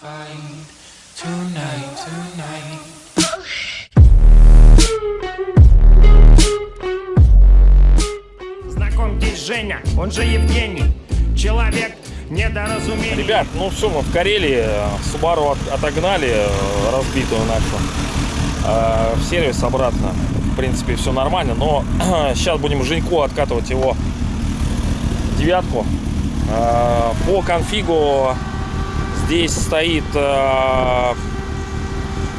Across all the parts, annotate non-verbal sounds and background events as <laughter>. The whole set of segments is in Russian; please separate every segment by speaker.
Speaker 1: find tonight, tonight.
Speaker 2: Знакомьтесь, Женя, он же Евгений. Человек недоразумений.
Speaker 3: Ребят, ну все, мы в Карелии. Субару от- отогнали, э, разбитую нашу. Э, В сервис обратно. В принципе, все нормально. Но <clears throat> сейчас будем Женьку откатывать его девятку. Э, По конфигу здесь стоит... э,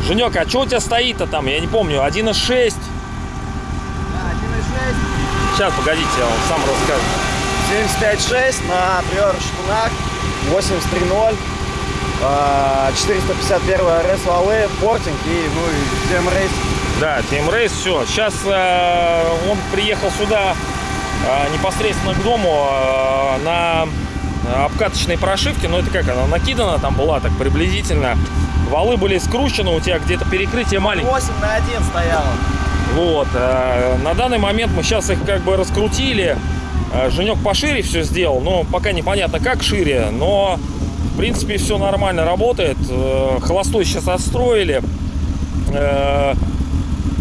Speaker 3: Женек, а что у тебя стоит-то там? Я не помню. 1.6.
Speaker 4: 1.6,
Speaker 3: Сейчас, погодите, я вам сам расскажу.
Speaker 4: 75.6 на привер шпунах, 83.0, а, 451 РС валы, портинг и, ну, и TM Race.
Speaker 3: Да, Team Race, все. Сейчас он приехал сюда э, непосредственно к дому э, на обкаточной прошивке. Но это как она накидана там была так приблизительно. Валы были скручены, у тебя где-то перекрытие маленькое.
Speaker 4: 8 на 1 стояло.
Speaker 3: Вот. э, На данный момент мы сейчас их как бы раскрутили. Э, Женек пошире все сделал, но пока непонятно как шире, но в принципе все нормально работает. Э, Холостой сейчас отстроили. Э,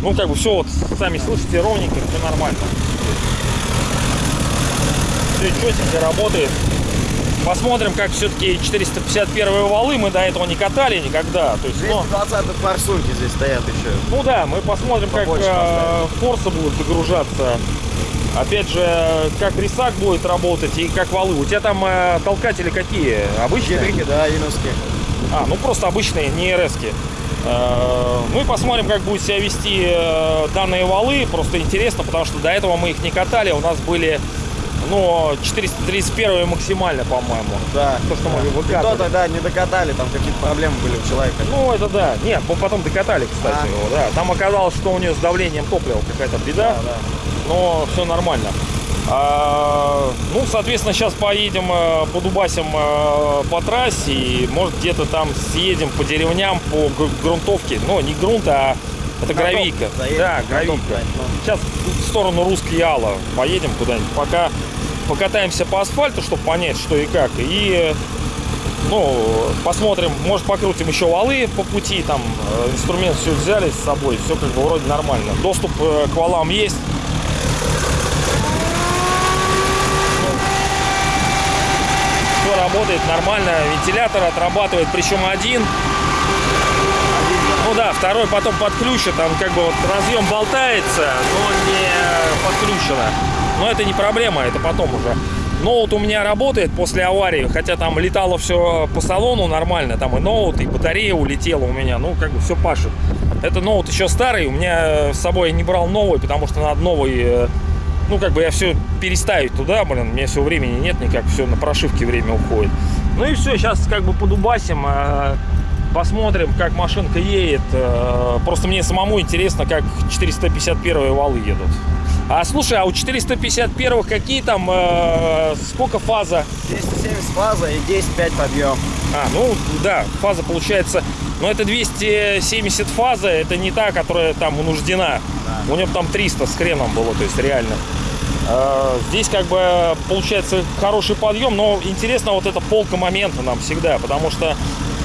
Speaker 3: Ну как бы все вот сами слышите ровненько, все нормально. Все четенько работает. Посмотрим, как все-таки 451 валы мы до этого не катали никогда. То есть, ну,
Speaker 4: 220 форсунки здесь стоят еще.
Speaker 3: ну да, мы посмотрим, как
Speaker 4: Побольше
Speaker 3: э, форсы будут загружаться. Опять же, как рисак будет работать и как валы. У тебя там э, толкатели какие? Обычные?
Speaker 4: Гидрики, да, иновские.
Speaker 3: А, ну просто обычные, не. Э, Ну и посмотрим, как будет себя вести э, данные валы. Просто интересно, потому что до этого мы их не катали. У нас были, ну, 431 максимально, по-моему.
Speaker 4: Да.
Speaker 3: То, что мы выкатывали.
Speaker 4: то тогда не докатали, там какие-то проблемы были у человека.
Speaker 3: Ну, это да. Нет, мы потом докатали, кстати,
Speaker 4: А.
Speaker 3: его, да. Там оказалось, что у нее с давлением топлива какая-то беда.
Speaker 4: Да, да.
Speaker 3: но все нормально. А, ну, соответственно, сейчас поедем э, по Дубасям э, по трассе и, может, где-то там съедем по деревням, по гру- грунтовке. Ну, не грунт, а это гравийка.
Speaker 4: заедем,
Speaker 3: Да, гравийка.
Speaker 4: да.
Speaker 3: Сейчас в сторону Русской Яла поедем куда-нибудь. Пока покатаемся по асфальту, чтобы понять, что и как. И ну, посмотрим, может покрутим еще валы по пути, там э, инструмент все взяли с собой, все как бы вроде нормально. Доступ э, к валам есть. Все работает нормально, вентилятор отрабатывает, причем один. Ну да, второй потом подключен, там как бы вот разъем болтается, но не подключено. Но это не проблема, это потом уже. Ноут у меня работает после аварии, хотя там летало все по салону нормально, там и ноут, и батарея улетела у меня, ну как бы все пашет. Это ноут еще старый, у меня с собой я не брал новый, потому что надо новый, э, ну как бы я все переставить туда, блин, у меня все времени нет никак, все на прошивке время уходит. Ну и все, сейчас как бы подубасим, э, посмотрим, как машинка едет. Э, Просто мне самому интересно, как 451 валы едут. А слушай, а у 451 какие там, э, сколько фаза?
Speaker 4: 270 фаза и 10-5 подъем.
Speaker 3: А, ну да, фаза получается, но это 270 фаза, это не та, которая там унуждена. У нее там 300 с хреном было, то есть реально. Э, Здесь как бы получается хороший подъем, но интересно вот эта полка момента нам всегда, потому что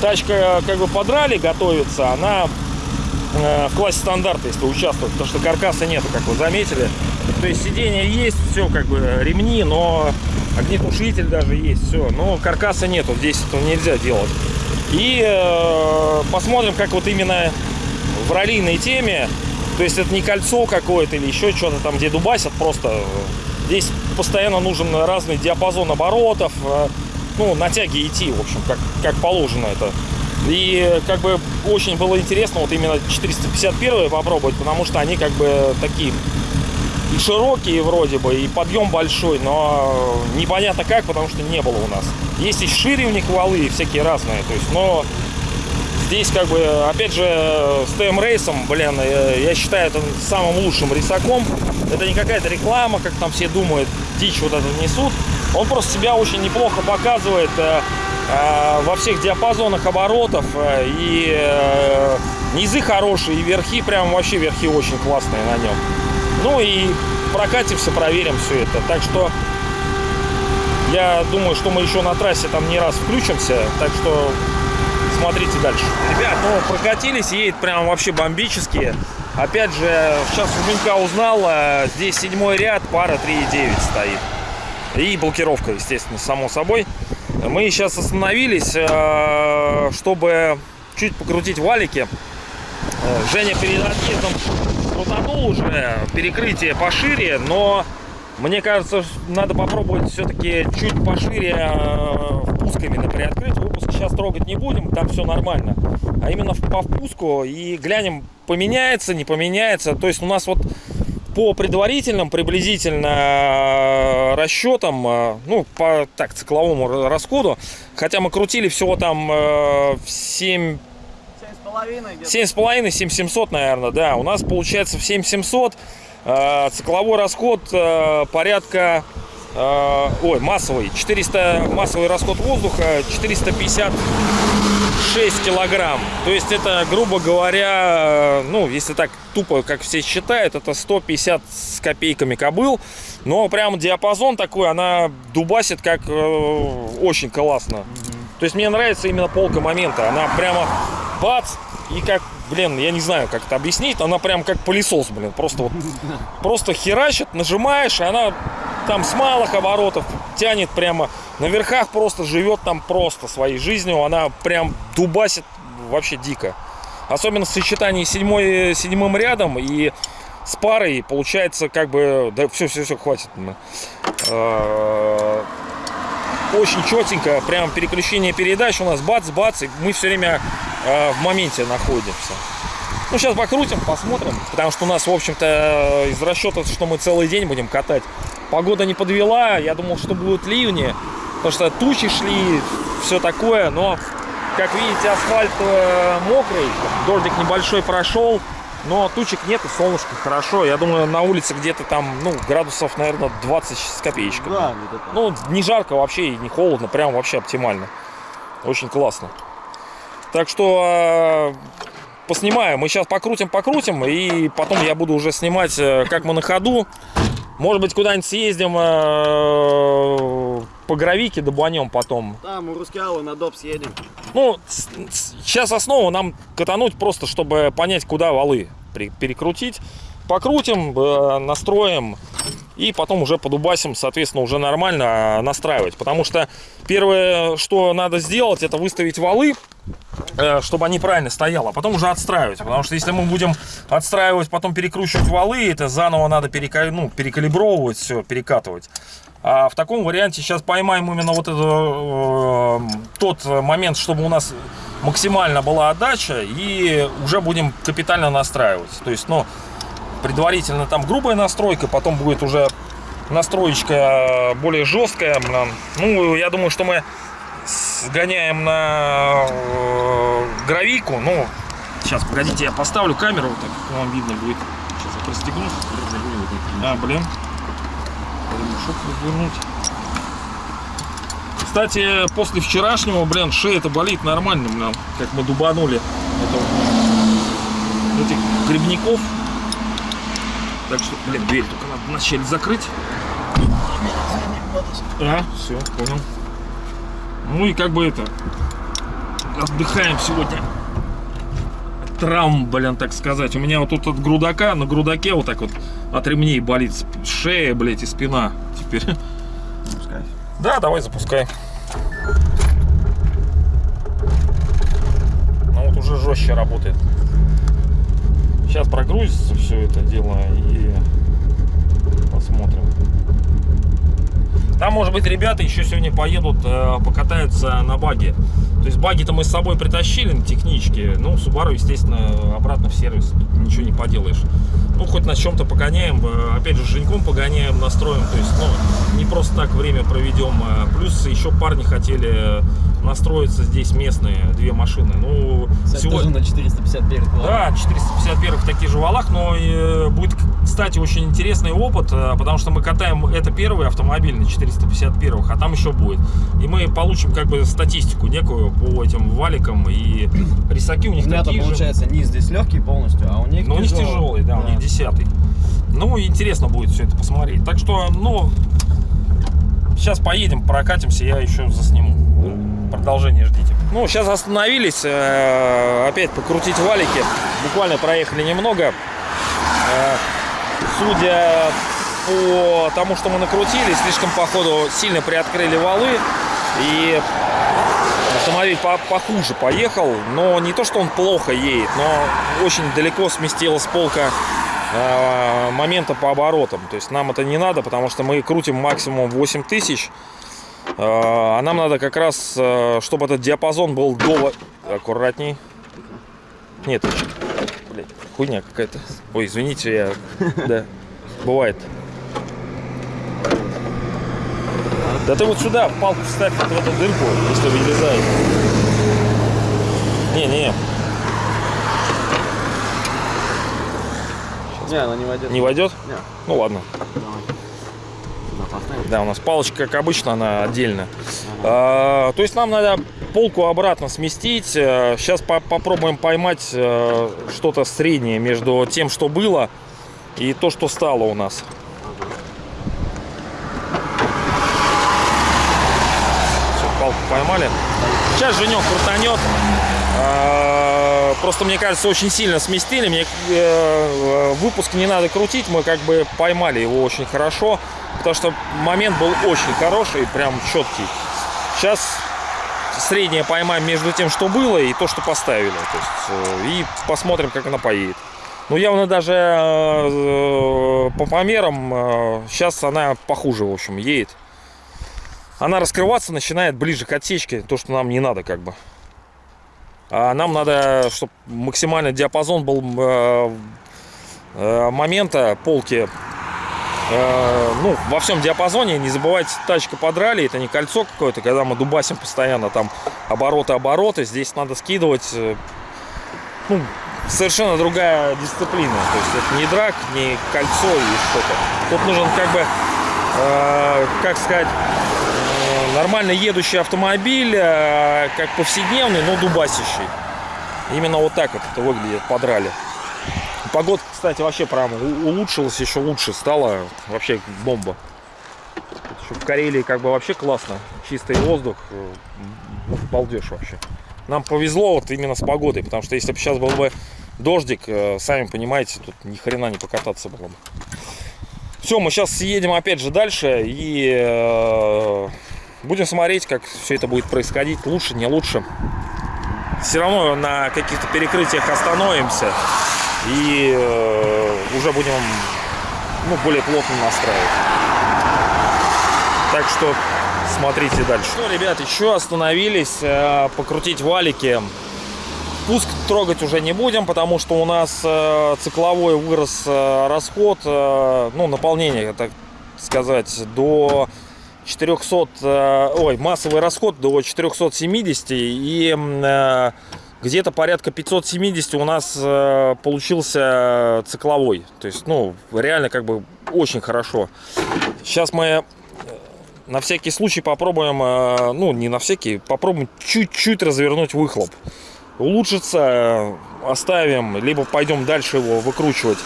Speaker 3: тачка как бы подрали, готовится, она э, в классе стандарта, если участвовать, потому что каркаса нету, как вы заметили. То есть сиденье есть, все как бы ремни, но огнетушитель даже есть, все. Но каркаса нету, здесь этого нельзя делать. И э, посмотрим, как вот именно в раллийной теме, то есть это не кольцо какое-то или еще что-то там, где дубасят, просто э, здесь постоянно нужен разный диапазон оборотов, э, ну, на тяге идти, в общем, как, как положено это. И как бы очень было интересно вот именно 451 попробовать, потому что они как бы такие и широкие вроде бы, и подъем большой, но непонятно как, потому что не было у нас. Есть и шире у них валы, и всякие разные, то есть, но здесь как бы, опять же, с ТМ рейсом, блин, э, я считаю это самым лучшим рисаком. Это не какая-то реклама, как там все думают, дичь вот это несут. Он просто себя очень неплохо показывает э, э, во всех диапазонах оборотов, э, и низы хорошие, и верхи, прям вообще верхи очень классные на нем. Ну и прокатимся, проверим все это. Так что я думаю, что мы еще на трассе там не раз включимся. Так что смотрите дальше. Ребят, ну, прокатились, едет прям вообще бомбически. Опять же, сейчас у Женька узнал, здесь седьмой ряд, пара 3,9 стоит. И блокировка, естественно, само собой. Мы сейчас остановились, э, чтобы чуть покрутить валики. Э, Женя перед отъездом крутанул уже перекрытие пошире, но мне кажется, надо попробовать все-таки чуть пошире э, впуск именно приоткрыть. Выпуск сейчас трогать не будем, там все нормально. А именно по впуску и глянем, поменяется, не поменяется. То есть у нас вот по предварительным приблизительно э, расчетам, э, ну, по так цикловому расходу, хотя мы крутили всего там э, в 7 7,5, 7700, наверное, да. У нас получается в 7700 э, цикловой расход порядка, ой, массовый, 400, массовый расход воздуха 456 килограмм. То есть это, грубо говоря, э, ну, если так тупо, как все считают, это 150 с копейками кобыл. Но прям диапазон такой, она дубасит как э, очень классно. То есть мне нравится именно полка момента. Она прямо бац, и как, блин, я не знаю, как это объяснить, она прям как пылесос, блин, просто вот, просто херачит, нажимаешь, и она там с малых оборотов тянет прямо, на верхах просто живет там просто своей жизнью, она прям дубасит вообще дико. Особенно в сочетании седьмой, седьмым рядом и с парой получается как бы, да все, все, все, хватит. Э, очень четенько, прям переключение передач у нас бац-бац, и мы все время э, в моменте находимся. Ну, сейчас покрутим, посмотрим, потому что у нас, в общем-то, из расчета, что мы целый день будем катать, погода не подвела, я думал, что будут ливни, потому что тучи шли, все такое, но, как видите, асфальт э, мокрый, дождик небольшой прошел, но тучек нет и солнышко хорошо. Я думаю, на улице где-то там, ну, градусов, наверное, 20 с копеечками.
Speaker 4: Да.
Speaker 3: Ну, не жарко вообще и не холодно, прям вообще оптимально. Очень классно. Так что э, поснимаем. Мы сейчас покрутим, покрутим, и потом я буду уже снимать, э, как мы на ходу. Может быть, куда-нибудь съездим э, по гравике, добанем потом.
Speaker 4: Там у Рускеала на доп съедем.
Speaker 3: Ну, сейчас основу нам катануть просто, чтобы понять, куда валы перекрутить. Покрутим, э, настроим и потом уже подубасим, соответственно, уже нормально э, настраивать. Потому что первое, что надо сделать, это выставить валы, э, чтобы они правильно стояли, а потом уже отстраивать. Потому что если мы будем отстраивать, потом перекручивать валы, это заново надо перека- ну, перекалибровывать все, перекатывать. А в таком варианте сейчас поймаем именно вот это, э, тот момент, чтобы у нас максимально была отдача, и уже будем капитально настраивать. То есть, ну, предварительно там грубая настройка, потом будет уже настроечка более жесткая. блин. Ну, я думаю, что мы сгоняем на э, гравийку. Ну, сейчас, погодите, я поставлю камеру, вот так вам видно будет. Сейчас я пристегну. А, блин. Ремешок развернуть. Кстати, после вчерашнего, блин, шея-то болит нормально, блин, как мы дубанули этих грибников. Так что, блин, дверь только надо вначале закрыть. А, все, понял. Ну и как бы это, отдыхаем сегодня. Травм, блин, так сказать. У меня вот тут от грудака, на грудаке вот так вот от ремней болит шея, блядь, и спина теперь.
Speaker 4: Пускай.
Speaker 3: Да, давай запускай. Ну вот уже жестче работает. Сейчас прогрузится все это дело и посмотрим. Там, может быть, ребята еще сегодня поедут, э, покатаются на баге. То есть баги-то мы с собой притащили на техничке. Ну, Subaru, естественно, обратно в сервис. Ничего не поделаешь. Ну, хоть на чем-то погоняем. э, Опять же, Женьком погоняем, настроим. То есть, ну, не просто так время проведем. а Плюс еще парни хотели настроиться здесь местные, две машины. Ну,
Speaker 5: Кстати,
Speaker 3: сегодня-
Speaker 5: тоже на 451 километров.
Speaker 3: да, 451 в таких же валах, но э, будет, кстати, очень интересный опыт, э, потому что мы катаем, это первый автомобиль на 451, а там еще будет. И мы получим как бы статистику некую по этим валикам, и рисаки у них
Speaker 5: У
Speaker 3: такие же.
Speaker 5: получается низ здесь легкий полностью, а у них
Speaker 3: Но у них тяжелый, да, у них десятый. Ну, интересно будет все это посмотреть. Так что, ну, сейчас поедем, прокатимся, я еще засниму. Продолжение ждите. Ну, сейчас остановились, э, опять покрутить валики. Буквально проехали немного. Э, судя по тому, что мы накрутили, слишком, походу, сильно приоткрыли валы. И автомобиль по похуже поехал. Но не то, что он плохо едет, но очень далеко сместилась полка э, момента по оборотам. То есть нам это не надо, потому что мы крутим максимум 8000 тысяч. А нам надо как раз, э, чтобы этот диапазон был до... Аккуратней. Нет, блядь, хуйня какая-то. Ой, извините, я... <laughs> Да, бывает. Да ты вот сюда палку вставь вот в эту дырку, если вылезает. Не-не,
Speaker 5: Не, она не войдет.
Speaker 3: не войдет?
Speaker 5: Не.
Speaker 3: Ну ладно.
Speaker 5: Сюда поставим.
Speaker 3: Да, у нас палочка, как обычно, она отдельно. А, то есть нам надо полку обратно сместить. Сейчас попробуем поймать э, что-то среднее между тем, что было, и то, что стало у нас. Всё, палку поймали. Сейчас Женек крутанет. А, Просто, мне кажется, очень сильно сместили. Мне э, выпуск не надо крутить. Мы как бы поймали его очень хорошо. Потому что момент был очень хороший, прям четкий. Сейчас среднее поймаем между тем, что было, и то, что поставили. То есть, э, и посмотрим, как она поедет. Ну, явно даже э, по померам сейчас она похуже, в общем, едет. Она раскрываться начинает ближе к отсечке, то, что нам не надо, как бы. А нам надо, чтобы максимальный диапазон был э, э, момента полки э, ну, во всем диапазоне. Не забывайте, тачка подрали, это не кольцо какое-то, когда мы дубасим постоянно там обороты-обороты. Здесь надо скидывать, ну, совершенно другая дисциплина. То есть это не драк, не кольцо и что-то. Тут нужен как бы, э, как сказать, нормально едущий автомобиль, э, как повседневный, но дубасящий. Именно вот так вот это выглядит, подрали. Погода, кстати, вообще прям улучшилась, еще лучше стала. Вообще бомба. В Карелии как бы вообще классно. Чистый воздух. э, Балдеж вообще. Нам повезло вот именно с погодой, потому что если бы сейчас был бы дождик, э, сами понимаете, тут ни хрена не покататься было бы. Все, мы сейчас едем опять же дальше и будем смотреть, как все это будет происходить. Лучше, не лучше. Все равно на каких-то перекрытиях остановимся и э, уже будем ну, более плотно настраивать. Так что смотрите дальше. Ну, ребят, еще остановились э, покрутить валики. Пуск трогать уже не будем, потому что у нас э, цикловой вырос э, расход, э, ну, наполнение, так сказать, до 400, э, ой, массовый расход до 470 и э, где-то порядка 570 у нас э, получился цикловой. То есть, ну, реально как бы очень хорошо. Сейчас мы на всякий случай попробуем, ну, не на всякий, попробуем чуть-чуть развернуть выхлоп. Улучшится, оставим, либо пойдем дальше его выкручивать.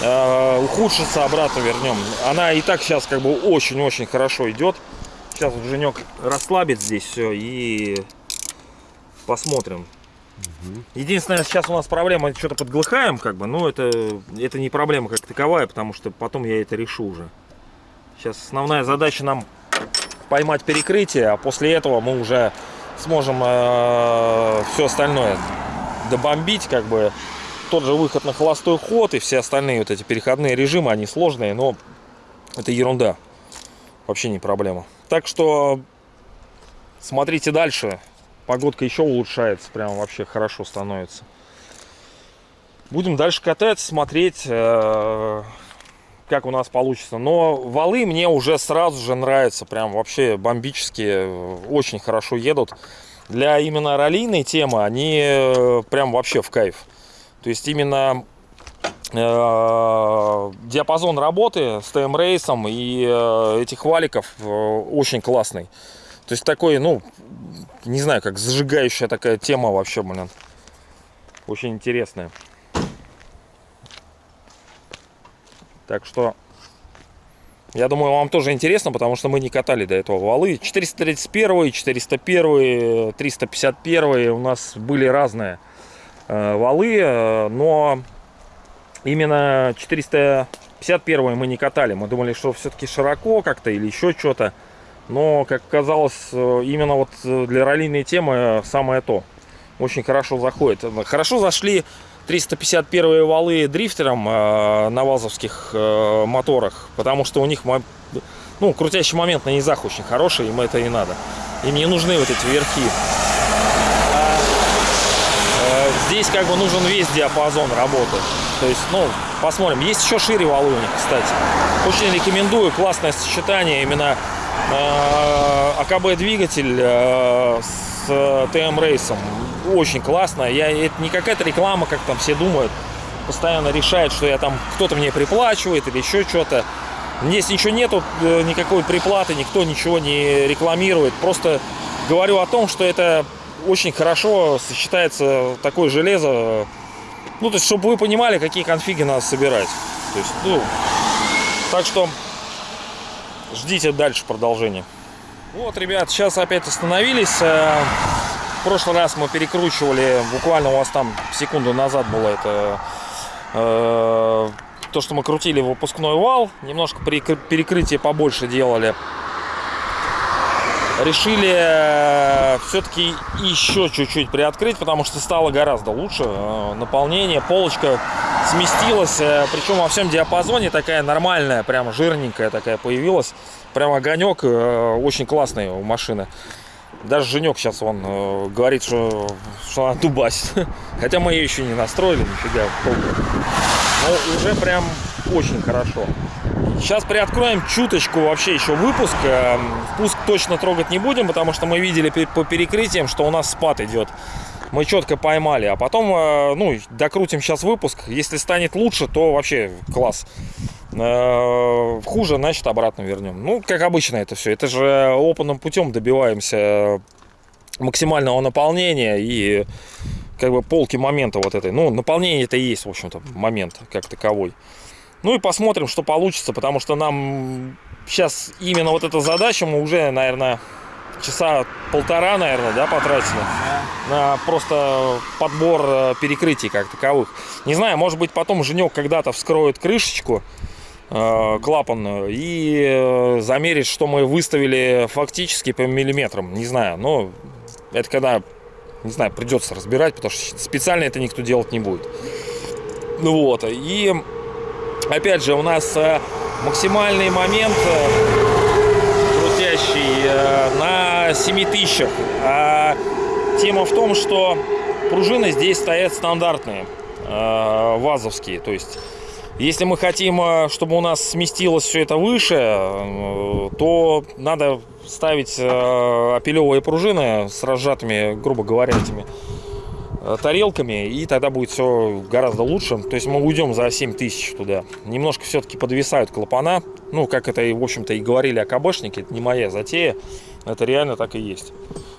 Speaker 3: Э, Ухудшится, обратно вернем. Она и так сейчас как бы очень-очень хорошо идет. Сейчас вот Женек расслабит здесь все и посмотрим. Единственное, сейчас у нас проблема, что-то подглыхаем, как бы, но это, это не проблема как таковая, потому что потом я это решу уже. Сейчас основная задача нам поймать перекрытие, а после этого мы уже сможем все остальное добомбить, как бы тот же выход на холостой ход и все остальные вот эти переходные режимы, они сложные, но это ерунда, вообще не проблема. Так что смотрите дальше, погодка еще улучшается, прям вообще хорошо становится. Будем дальше катать, смотреть, э, как у нас получится. Но валы мне уже сразу же нравятся, прям вообще бомбические, очень хорошо едут. Для именно раллийной темы они э, прям вообще в кайф. То есть именно э, диапазон работы с ТМ рейсом и э, этих валиков э, очень классный. То есть такой, ну, не знаю, как зажигающая такая тема вообще, блин. Очень интересная. Так что Я думаю, вам тоже интересно, потому что мы не катали до этого валы. 431, 401, 351 у нас были разные валы, э, но именно 451 мы не катали. Мы думали, что все-таки широко как-то или еще что-то. Но, как оказалось, э, именно вот э, для раллийной темы самое то. Очень хорошо заходит. Хорошо зашли 351 валы дрифтером э, на вазовских э, моторах, потому что у них ну, крутящий момент на низах очень хороший, им это и надо. Им не нужны вот эти верхи. Э, здесь как бы нужен весь диапазон работы. То есть, ну, посмотрим. Есть еще шире них, кстати. Очень рекомендую. Классное сочетание именно э, АКБ двигатель э, с ТМ рейсом очень классно. Я, это не какая-то реклама, как там все думают. Постоянно решает, что я там кто-то мне приплачивает или еще что-то. Здесь ничего нету, э, никакой приплаты, никто ничего не рекламирует. Просто говорю о том, что это очень хорошо сочетается такое железо. Ну, то есть, чтобы вы понимали, какие конфиги надо собирать. То есть, ну, так что ждите дальше продолжения. Вот, ребят, сейчас опять остановились. Э, в прошлый раз мы перекручивали, буквально у вас там секунду назад было это, э, то, что мы крутили выпускной вал, немножко перекрытие побольше делали. Решили э, все-таки еще чуть-чуть приоткрыть, потому что стало гораздо лучше. Э, наполнение, полочка сместилась, э, причем во всем диапазоне такая нормальная, прям жирненькая такая появилась. Прям огонек очень классный у машины. Даже Женек сейчас он говорит, что, что она дубасит. <laughs> Хотя мы ее еще не настроили, нифига. Но уже прям очень хорошо. Сейчас приоткроем чуточку вообще еще выпуск. Э, впуск точно трогать не будем, потому что мы видели по перекрытиям, что у нас спад идет. Мы четко поймали. А потом, э, ну, докрутим сейчас выпуск. Если станет лучше, то вообще класс. Э, хуже, значит, обратно вернем. Ну, как обычно это все. Это же опытным путем добиваемся максимального наполнения и как бы полки момента вот этой. Ну, наполнение это и есть, в общем-то, момент как таковой. Ну и посмотрим, что получится, потому что нам сейчас именно вот эта задача мы уже, наверное, часа полтора, наверное, да, потратили на просто подбор э, перекрытий как таковых. Не знаю, может быть, потом Женек когда-то вскроет крышечку, Э, клапанную и э, замерить, что мы выставили фактически по миллиметрам. Не знаю, но это когда, не знаю, придется разбирать, потому что специально это никто делать не будет. Ну вот, и опять же у нас э, максимальный момент крутящий на 7000. А тема в том, что пружины здесь стоят стандартные, вазовские, то есть если мы хотим, э, чтобы у нас сместилось все это выше, э, то надо ставить э, апелевые пружины с разжатыми, грубо говоря, этими тарелками, и тогда будет все гораздо лучше. То есть мы уйдем за 7000 туда. Немножко все-таки подвисают клапана. Ну, как это, в общем-то, и говорили АКБшники, это не моя затея. Это реально так и есть.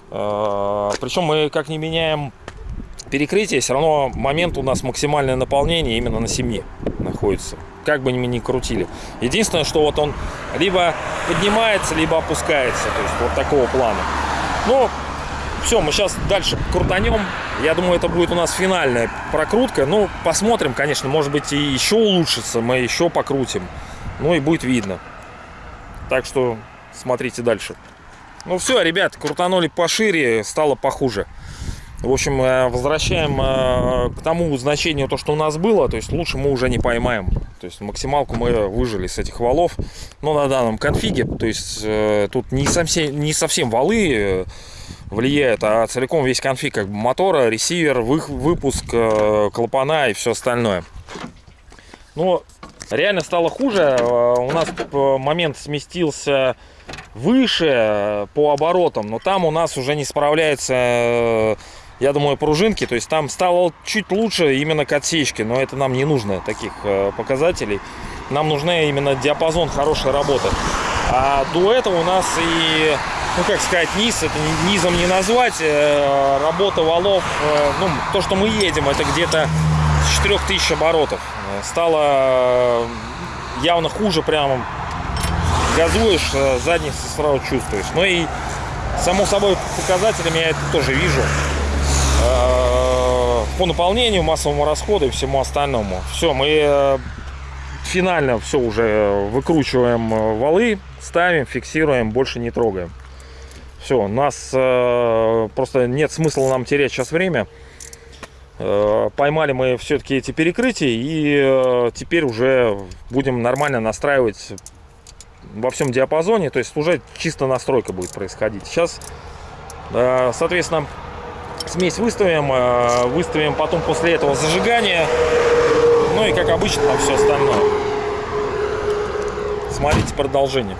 Speaker 3: Причем мы как не меняем перекрытие, все равно момент у нас максимальное наполнение именно на 7 находится. Как бы мы ни крутили. Единственное, что вот он либо поднимается, либо опускается. То есть вот такого плана. Ну, все, мы сейчас дальше крутанем. Я думаю, это будет у нас финальная прокрутка. Ну, посмотрим, конечно, может быть и еще улучшится. Мы еще покрутим. Ну и будет видно. Так что смотрите дальше. Ну все, ребят, крутанули пошире, стало похуже. В общем, э, возвращаем э, к тому значению, то, что у нас было. То есть лучше мы уже не поймаем. То есть максималку мы выжили с этих валов. Но на данном конфиге, то есть э, тут не совсем, не совсем валы влияют, а целиком весь конфиг как бы мотора, ресивер, выпуск, клапана и все остальное. Но реально стало хуже. У нас момент сместился выше по оборотам, но там у нас уже не справляется я думаю, пружинки. То есть там стало чуть лучше именно к отсечке, но это нам не нужно, таких э, показателей. Нам нужна именно диапазон хорошей работы. А до этого у нас и, ну как сказать, низ, это низом не назвать, э, работа валов, э, ну то, что мы едем, это где-то с 4000 оборотов. Стало явно хуже прямо газуешь, э, задницу сразу чувствуешь. Ну и, само собой, показателями я это тоже вижу. Э, По наполнению, массовому расходу и всему остальному. Все, мы э, финально все уже выкручиваем э, валы, ставим, фиксируем, больше не трогаем. Все, нас э, просто нет смысла нам терять сейчас время. Э, поймали мы все-таки эти перекрытия и э, теперь уже будем нормально настраивать во всем диапазоне, то есть уже чисто настройка будет происходить. Сейчас, э, соответственно, смесь выставим, э, выставим потом после этого зажигание, ну и как обычно там все остальное. Смотрите продолжение.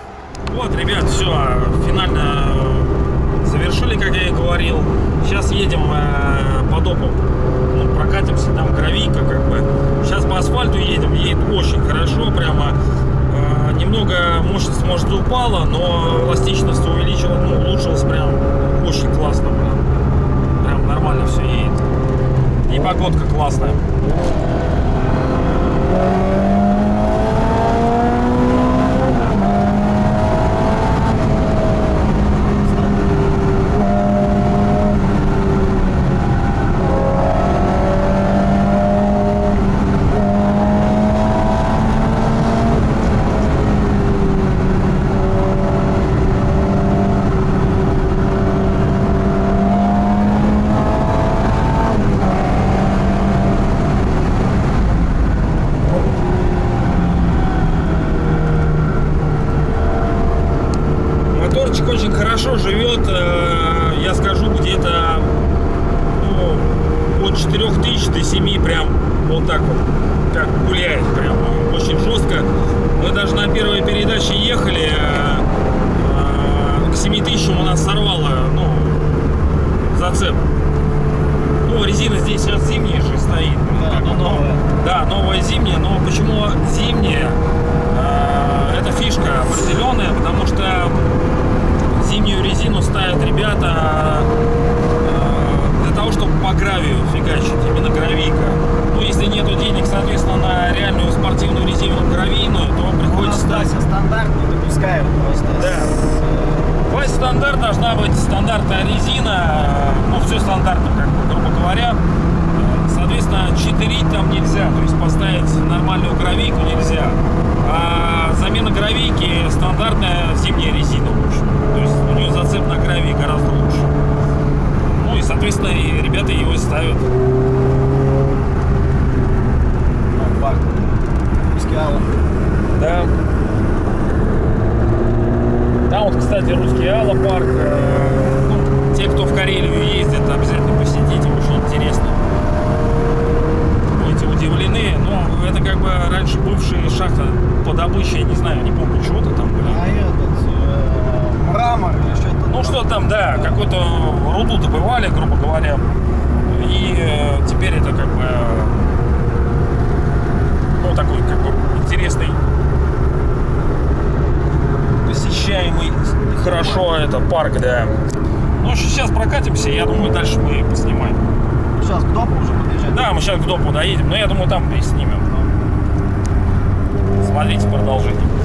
Speaker 3: Вот, ребят, все, финально завершили, как я и говорил. Сейчас едем э, по допу, ну, прокатимся, там гравийка, как бы. Сейчас по асфальту едем, едет очень хорошо, прямо. Э, немного мощность, может, упала, но эластичность увеличилась, ну, улучшилась прям очень классно, прям. Прям нормально все едет. И погодка классная. Моторчик очень хорошо живет, э, я скажу, где-то ну, от 4000 до 7 прям вот так вот, как гуляет, прям очень жестко. Мы даже на первой передаче ехали, э, э, к 7000 у нас сорвало, ну, зацеп. Ну, резина здесь сейчас зимняя же стоит. ну, как бы, но- Да, новая зимняя, но почему зимняя? Э, Это фишка определенная, потому что зимнюю резину ставят ребята э, для того, чтобы по гравию фигачить, именно гравийка. Ну, если нету денег, соответственно, на реальную спортивную резину гравийную, то приходится ставить.
Speaker 4: Стася стандарт не допускают просто.
Speaker 3: Да. Вась стандарт должна быть стандартная резина, э, ну все стандартно, как бы, грубо говоря. Э, Соответственно, читерить там нельзя, то есть поставить нормальную гравийку нельзя. А замена гравийки стандартная зимняя резина лучше. То есть у нее зацеп на гравии гораздо лучше. Ну и, соответственно, и ребята его ставят. Да. Там вот, кстати, русский Алла парк. Э, ну, те, кто в Карелию ездит, обязательно посетите, очень интересно. Будете удивлены. Ну, это как бы раньше бывшая шахта по добыче, я не знаю, не помню, чего-то там были.
Speaker 4: А этот э, мрамор или что-то.
Speaker 3: Ну что там, да, какую-то руду добывали, грубо говоря. И э, теперь это как бы ну такой как бы интересный посещаемый хорошо это парк, да. Ну сейчас прокатимся, я думаю, дальше мы поснимаем.
Speaker 4: Сейчас к допу уже подъезжать.
Speaker 3: Да, мы сейчас к допу доедем, но я думаю, там и снимем. Смотрите продолжение.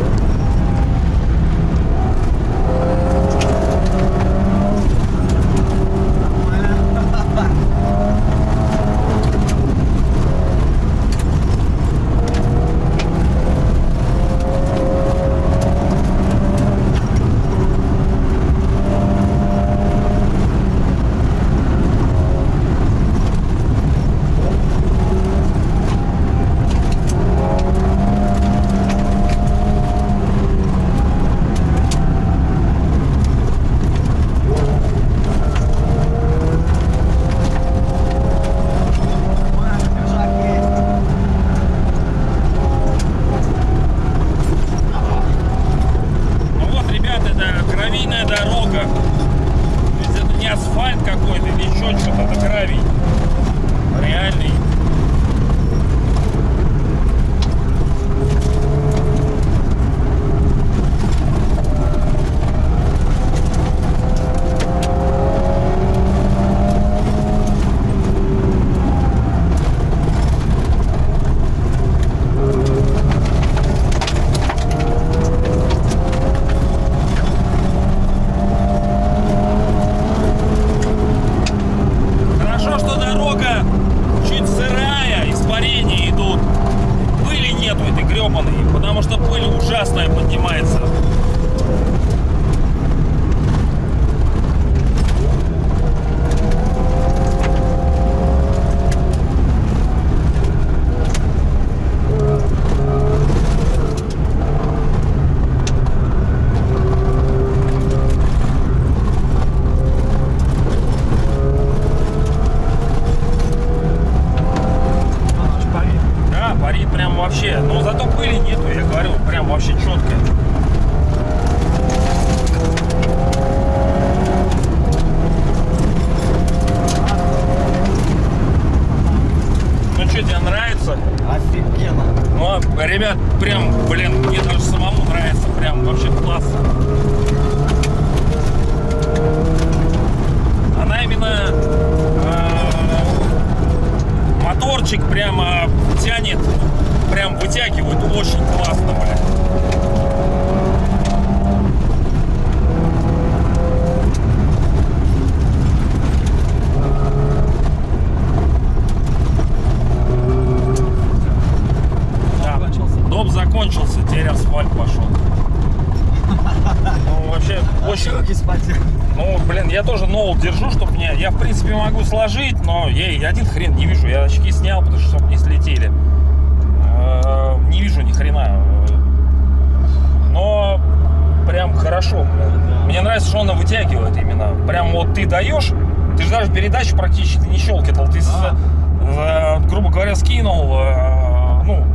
Speaker 3: Ты передачу практически не щелкивал. Ты, э, грубо говоря, скинул, э, ну,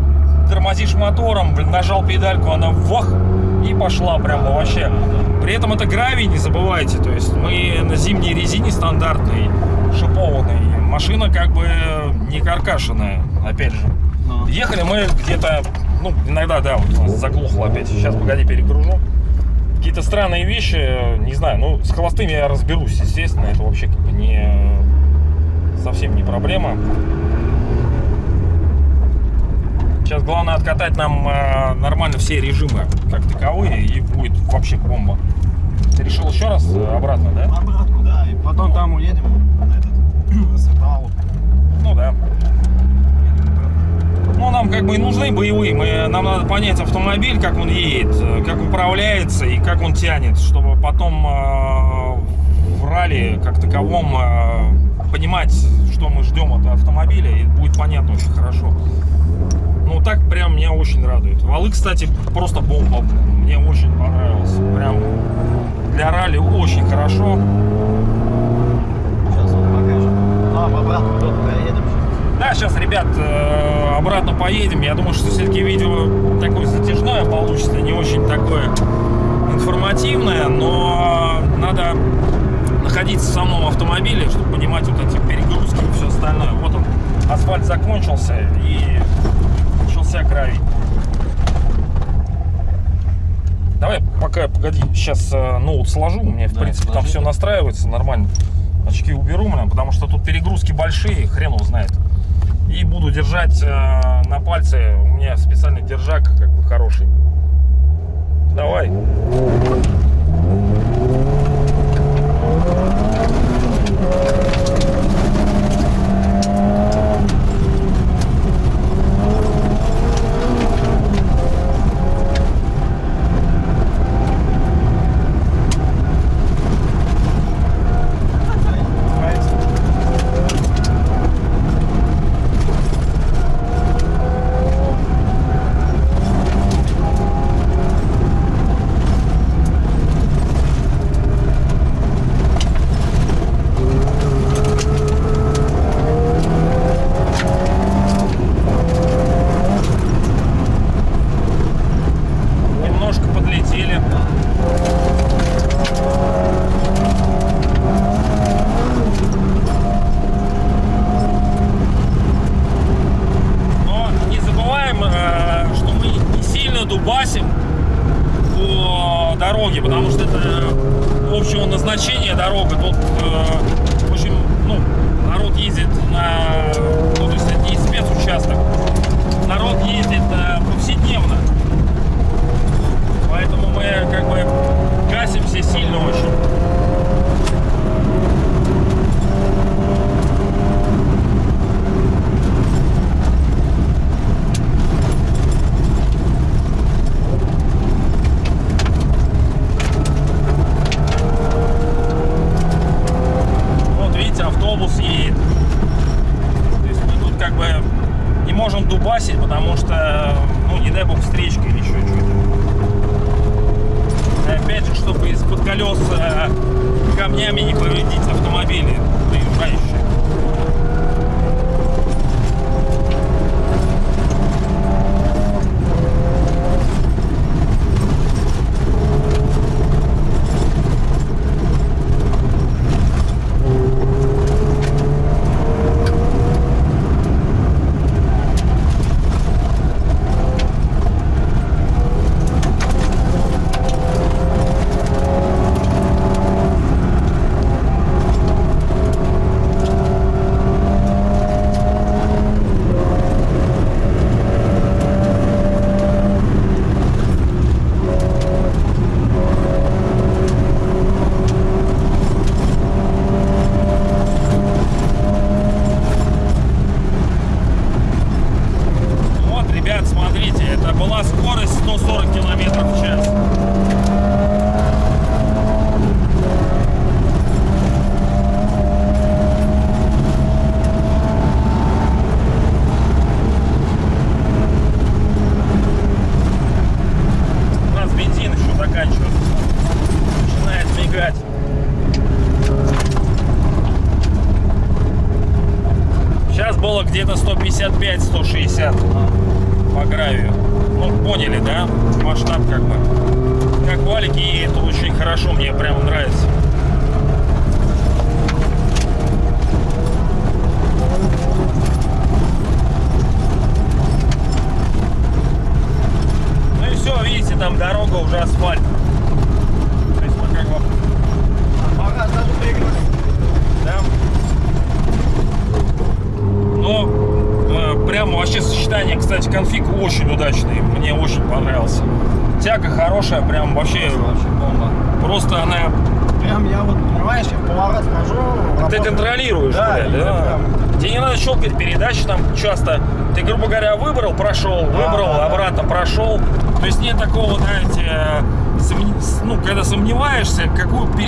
Speaker 3: тормозишь мотором, блин, нажал педальку, она вах, и пошла прям вообще. При этом это гравий, не забывайте. То есть мы на зимней резине стандартной, шипованной. Машина как бы не каркашенная, опять же. Ехали мы где-то, ну, иногда, да, вот у нас заглохло опять. Сейчас, погоди, перегружу. Какие-то странные вещи, не знаю, ну, с холостыми я разберусь, естественно, это вообще не совсем не проблема. Сейчас главное откатать нам э, нормально все режимы, как таковые, и будет вообще бомба. Ты решил еще раз э, обратно, да?
Speaker 4: Обратку, да. И потом там уедем на этот <clears throat> на.
Speaker 3: Ну да. Ну, нам как бы и нужны боевые. Мы, нам надо понять автомобиль, как он едет, э, как управляется и как он тянет, чтобы потом э, в ралли как таковом э, понимать, что мы ждем от автомобиля, и будет понятно очень хорошо. Ну, так прям меня очень радует. Валы, кстати, просто бомба. Мне очень понравился. Прям для ралли очень хорошо.
Speaker 4: Сейчас он покажет. Ну, а обратно поедем.
Speaker 3: Да, сейчас, ребят, э, обратно поедем. Я думаю, что все-таки видео такое затяжное получится, не очень такое информативное, но надо находиться в самом автомобиле, чтобы понимать вот эти перегрузки и все остальное. Вот он, асфальт закончился и начался гравий. Давай, пока, погоди, сейчас э, ноут сложу, у меня, в
Speaker 5: Да,
Speaker 3: принципе, там
Speaker 5: сложи,
Speaker 3: все
Speaker 5: да.
Speaker 3: настраивается нормально. Очки уберу, блин, потому что тут перегрузки большие, хрен его знает. И буду держать э, на пальце, у меня специальный держак, как бы хороший. Давай.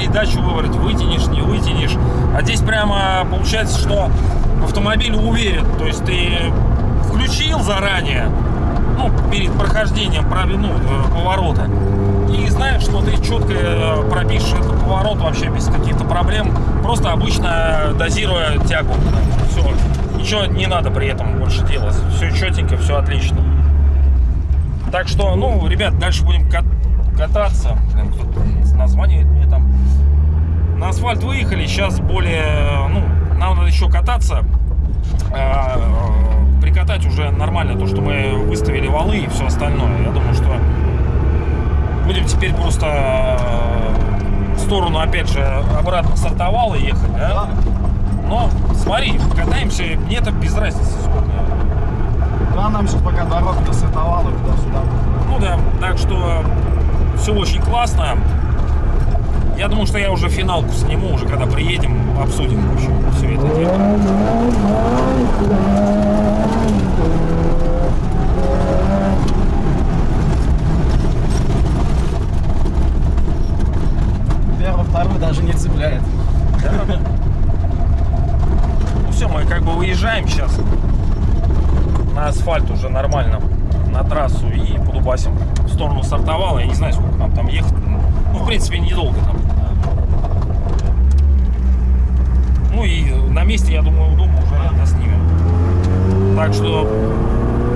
Speaker 3: Передачу выбрать, вытянешь, не вытянешь. А здесь прямо получается, что автомобиль уверен. То есть ты включил заранее, ну, перед прохождением ну, э, поворота. И знаешь, что ты четко э, пропишешь этот поворот вообще без каких-то проблем, просто обычно дозируя тягу. Все, ничего не надо при этом больше делать. Все четенько, все отлично. Так что, ну, ребят, дальше будем кат- кататься. Блин, название там. На асфальт выехали, сейчас более, ну, нам надо еще кататься. Э, прикатать уже нормально то, что мы выставили валы и все остальное. Я думаю, что будем теперь просто э, в сторону, опять же, обратно сортовала ехать, да? Но смотри, катаемся, мне это без разницы сколько.
Speaker 4: Да, нам сейчас пока дорога досветовала туда-сюда.
Speaker 3: Ну да, так что все очень классно. Я думаю, что я уже финалку сниму, уже когда приедем, обсудим в общем, все это дело.
Speaker 4: Первый, второй даже не цепляет.
Speaker 3: Ну все, мы как бы выезжаем сейчас на асфальт уже нормально, на трассу и подубасим в сторону стартовала. Я не знаю, сколько нам там ехать. Ну, в принципе, недолго там. Ну и на месте, я думаю, дома уже снимем. Так что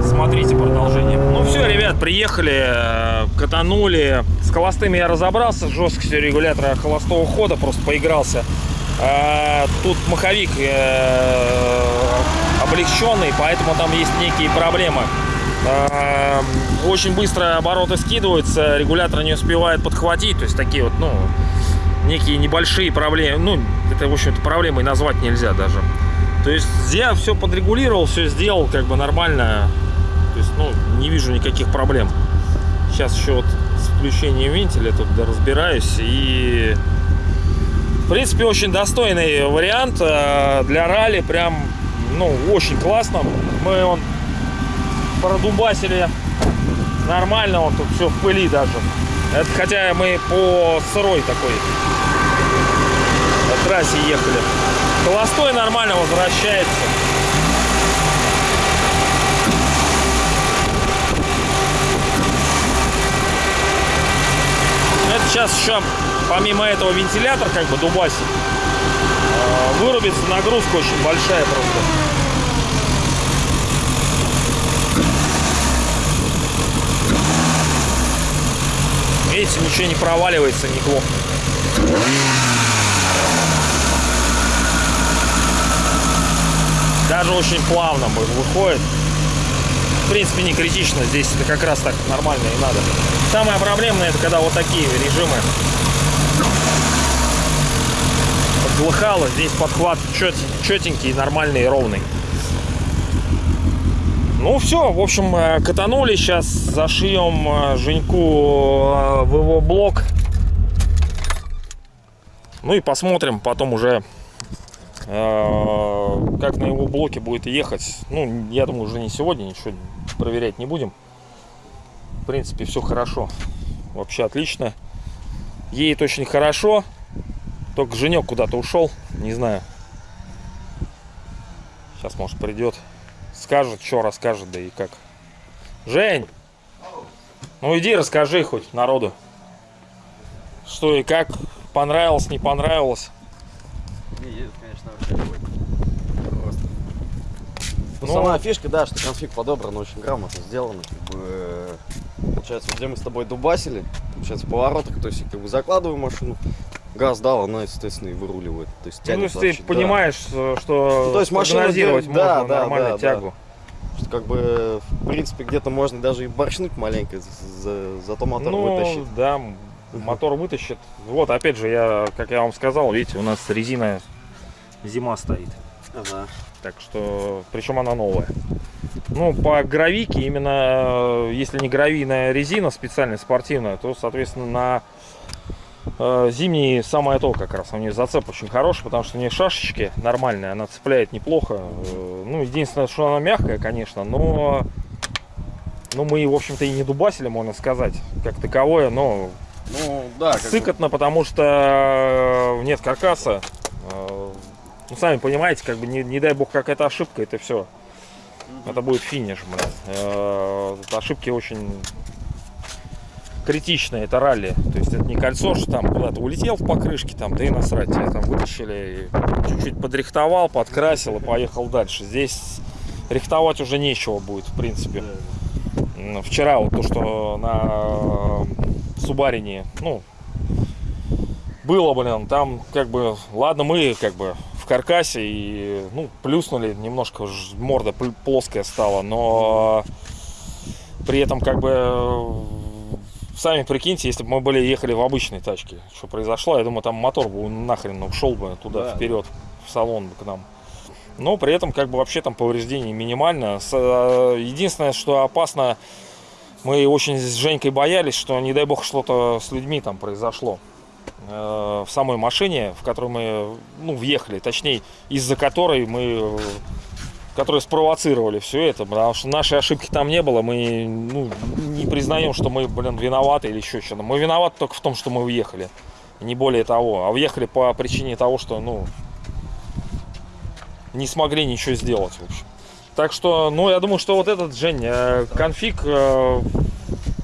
Speaker 3: смотрите продолжение. Ну все, ребят, приехали, э, катанули. С холостыми я разобрался, с жесткостью регулятора холостого хода, просто поигрался. А, Тут маховик э, облегченный, поэтому там есть некие проблемы. А, Очень быстро обороты скидываются, регулятор не успевает подхватить, то есть такие вот, ну, некие небольшие проблемы. Ну, это, в общем-то, проблемой назвать нельзя даже. То есть я все подрегулировал, все сделал как бы нормально. То есть, ну, не вижу никаких проблем. Сейчас еще вот с включением вентиля тут разбираюсь. И, в принципе, очень достойный вариант э, для ралли. Прям, ну, очень классно. Мы он продубасили нормально, вот тут все в пыли даже. Это хотя мы по сырой такой по трассе ехали. Холостой нормально возвращается. Это сейчас еще, помимо этого, вентилятор как бы дубасит. А, вырубится нагрузка очень большая просто. Видите, ничего не проваливается, неплохо. Даже очень плавно выходит. В принципе, не критично. Здесь это как раз так нормально и надо. Самое проблемное, это когда вот такие режимы. Подглыхало. Здесь подхват чет, четенький, нормальный и ровный. Ну все, в общем, э, катанули. Сейчас зашьем э, Женьку э, в его блок. Ну и посмотрим потом уже, э, как на его блоке будет ехать. Ну, я думаю, уже не сегодня, ничего проверять не будем. В принципе, все хорошо. Вообще отлично. Едет очень хорошо. Только Женек куда-то ушел. Не знаю. Сейчас, может, придет. Скажет, что расскажет, да и как. Жень! Ну иди расскажи хоть народу. Что и как. Понравилось, не понравилось.
Speaker 4: Не, едет, конечно, вообще. Просто. Ну,
Speaker 3: Ну,
Speaker 4: сама фишка, да, что конфиг подобран, очень грамотно сделано. Как бы, э, получается, где мы с тобой дубасили, получается, в поворотах, то есть, как бы закладываю машину, газ дал, она, естественно, и выруливает. То есть,
Speaker 3: Ну,
Speaker 4: тянет
Speaker 3: если ты
Speaker 4: вообще, да.
Speaker 3: понимаешь, э, что
Speaker 4: Ну, то есть машина
Speaker 3: прогнозировать
Speaker 4: да,
Speaker 3: можно
Speaker 4: да,
Speaker 3: нормально
Speaker 4: да,
Speaker 3: тягу.
Speaker 4: Что, как бы, в принципе, где-то можно даже и борщнуть маленько, за- за- зато мотор
Speaker 3: ну,
Speaker 4: вытащит.
Speaker 3: да, мотор вытащит. Вот, опять же, я, как я вам сказал, видите, у нас резина зима стоит.
Speaker 4: Ага.
Speaker 3: Так что, причем она новая. Ну, по гравике, именно э, если не гравийная резина специальная, спортивная, то, соответственно, на зимние самое то как раз. У нее зацеп очень хороший, потому что у нее шашечки нормальные, она цепляет неплохо. Э, Ну, единственное, что она мягкая, конечно, но... Ну, мы, в общем-то, и не дубасили, можно сказать, как таковое, но
Speaker 4: Ну, да, как бы-
Speaker 3: сыкотно, потому что э, нет каркаса. Э, Ну, сами понимаете, как бы не, не дай бог какая-то ошибка, это все. Это будет финиш, блин. Э, Ошибки очень критичные, это ралли. То есть это не кольцо, что там куда-то улетел в покрышке, там, да и насрать, тебя там вытащили, чуть-чуть подрихтовал, подкрасил и поехал дальше. Здесь рихтовать уже нечего будет, в принципе. Вчера вот то, что на Субарине, ну, было, блин, там как бы, ладно, мы как бы в каркасе и, ну, плюснули, немножко морда пл- плоская стала, но при этом как бы сами прикиньте, если бы мы были ехали в обычной тачке, что произошло, я думаю, там мотор бы нахрен ушел бы туда
Speaker 4: Да,
Speaker 3: вперед, в салон бы к нам. Но при этом как бы вообще там повреждений минимально. Э, Единственное, что опасно, мы очень с Женькой боялись, что не дай бог что-то с людьми там произошло э, в самой машине, в которую мы ну, въехали, точнее, из-за которой мы которые спровоцировали все это, потому что нашей ошибки там не было, мы ну, не признаем, что мы, блин, виноваты или еще что-то. Мы виноваты только в том, что мы уехали, не более того. А уехали по причине того, что, ну, не смогли ничего сделать, в общем. Так что, ну, я думаю, что вот этот, Жень, э, конфиг э,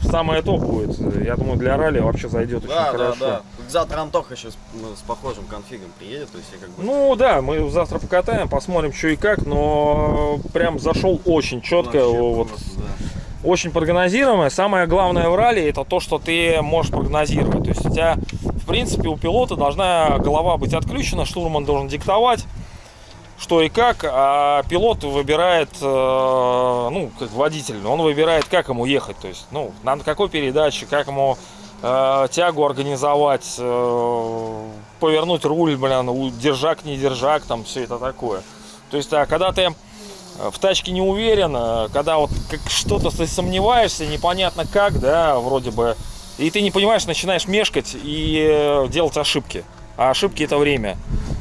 Speaker 3: самое то будет. Я думаю, для ралли вообще зайдет очень
Speaker 4: Да, да,
Speaker 3: хорошо.
Speaker 4: да. Завтра Антоха сейчас с похожим конфигом приедет, то есть я как бы...
Speaker 3: Ну да, мы завтра покатаем, посмотрим, что и как, но прям зашел очень четко,
Speaker 4: вообще
Speaker 3: вот,
Speaker 4: просто, да.
Speaker 3: очень прогнозируемое. Самое главное в ралли это то, что ты можешь прогнозировать. То есть у тебя, в принципе, у пилота должна голова быть отключена, штурман должен диктовать, что и как, а пилот выбирает, э, ну, как водитель, он выбирает, как ему ехать, то есть, ну, на какой передаче, как ему тягу организовать, э, повернуть руль, блин, держак, не держак, там все это такое. То есть, а когда ты в тачке не уверен, э, когда вот что-то сомневаешься, непонятно как, да, вроде бы, и ты не понимаешь, начинаешь мешкать и э, делать ошибки. А ошибки это время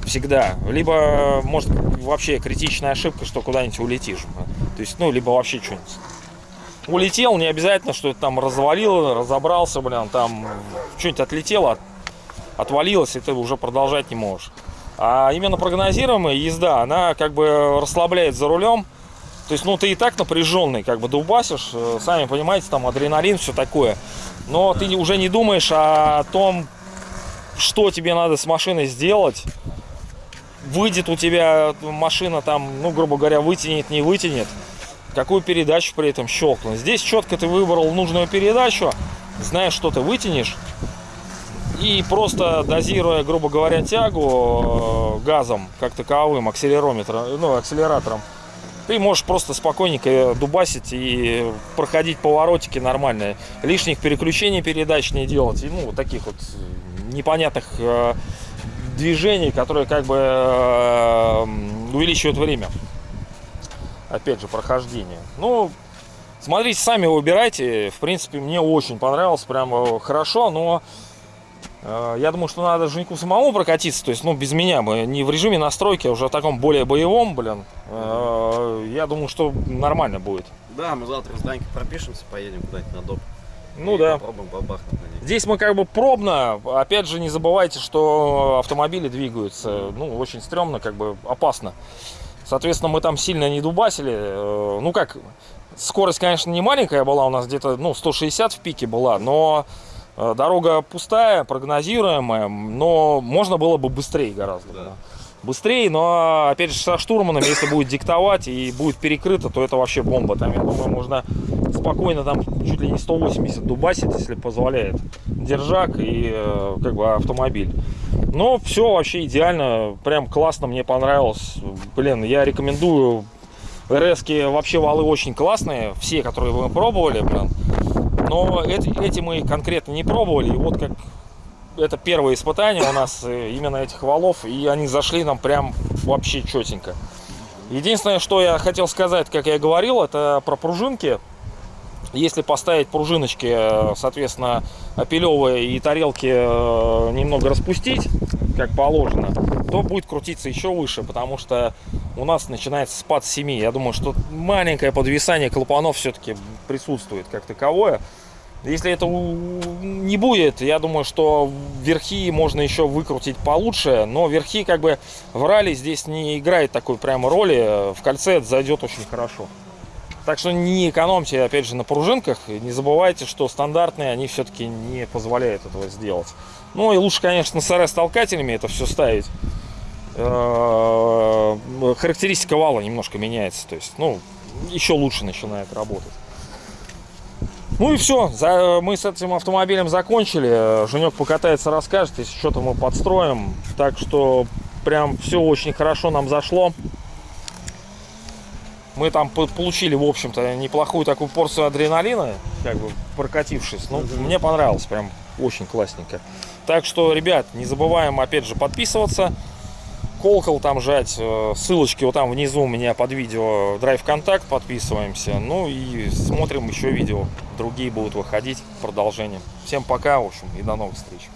Speaker 3: всегда. Либо, э, может, вообще критичная ошибка, что куда-нибудь улетишь. То есть, ну, либо вообще что-нибудь. Улетел, не обязательно, что это там развалил, разобрался, блин, там что-нибудь отлетело, от- отвалилось, и ты уже продолжать не можешь. А именно прогнозируемая езда, она как бы расслабляет за рулем. То есть, ну, ты и так напряженный, как бы дубасишь, э, сами понимаете, там адреналин, все такое. но ты уже не думаешь о том, что тебе надо с машиной сделать. Выйдет у тебя машина там, ну, грубо говоря, вытянет, не вытянет. Какую передачу при этом щелкнуть. Здесь четко ты выбрал нужную передачу, знаешь, что ты вытянешь. И просто дозируя, грубо говоря, тягу э, газом, как таковым, акселерометром, ну, акселератором, ты можешь просто спокойненько дубасить и проходить поворотики нормальные. Лишних переключений передач не делать. И, ну, таких вот непонятных э, движений, которые как бы э, увеличивают время. Опять же, прохождение. Ну, смотрите, сами выбирайте. В принципе, мне очень понравилось, прям хорошо, но э, я думаю, что надо Женьку самому прокатиться, то есть, ну, без меня, мы не в режиме настройки, а уже в таком более боевом, блин. Э, я думаю, что нормально будет.
Speaker 4: Да, мы завтра с Данькой пропишемся, поедем куда-нибудь на доп.
Speaker 3: Ну
Speaker 4: И
Speaker 3: да.
Speaker 4: Попробуем бабахнуть на ней.
Speaker 3: Здесь мы как бы пробно. Опять же, не забывайте, что автомобили двигаются. Ну, очень стрёмно, как бы опасно. Соответственно, мы там сильно не дубасили. Э, Ну как, скорость, конечно, не маленькая была, у нас где-то ну, 160 в пике была, но э, дорога пустая, прогнозируемая, но можно было бы быстрее гораздо.
Speaker 4: Да.
Speaker 3: да. Быстрее, но опять же со штурманом, если будет диктовать и будет перекрыто, то это вообще бомба. Там, я думаю, можно спокойно там чуть ли не 180 дубасить, если позволяет держак и э, как бы автомобиль. Но все вообще идеально, прям классно, мне понравилось. Блин, я рекомендую. РСки вообще валы очень классные, все, которые мы пробовали, блин. Но эти, эти мы конкретно не пробовали. И вот как это первое испытание у нас э, именно этих валов, и они зашли нам прям вообще четенько. Единственное, что я хотел сказать, как я говорил, это про пружинки. Если поставить пружиночки, э, соответственно, опилевые и тарелки э, немного распустить, как положено, то будет крутиться еще выше, потому что у нас начинается спад с 7. Я думаю, что маленькое подвисание клапанов все-таки присутствует как таковое. Если это не будет, я думаю, что верхи можно еще выкрутить получше, но верхи как бы в ралли здесь не играет такой прямо роли. В кольце это зайдет очень хорошо. Так что не экономьте, опять же, на пружинках. И Не забывайте, что стандартные, они все-таки не позволяют этого сделать. Ну и лучше, конечно, с РС-толкателями это все ставить. Э, Характеристика вала немножко меняется. То есть, ну, еще лучше начинает работать. Ну и все, мы с этим автомобилем закончили. Женек покатается, расскажет, если что-то мы подстроим. Так что прям все очень хорошо нам зашло. Мы там по- получили, в общем-то, неплохую такую порцию адреналина, как бы прокатившись. Ну, мне понравилось, прям очень классненько. Так что, ребят, не забываем, опять же, подписываться. Колокол там жать, э, ссылочки вот там внизу у меня под видео Драйв Контакт, подписываемся. Ну и смотрим еще видео, другие будут выходить, продолжением. Всем пока, в общем, и до новых встреч.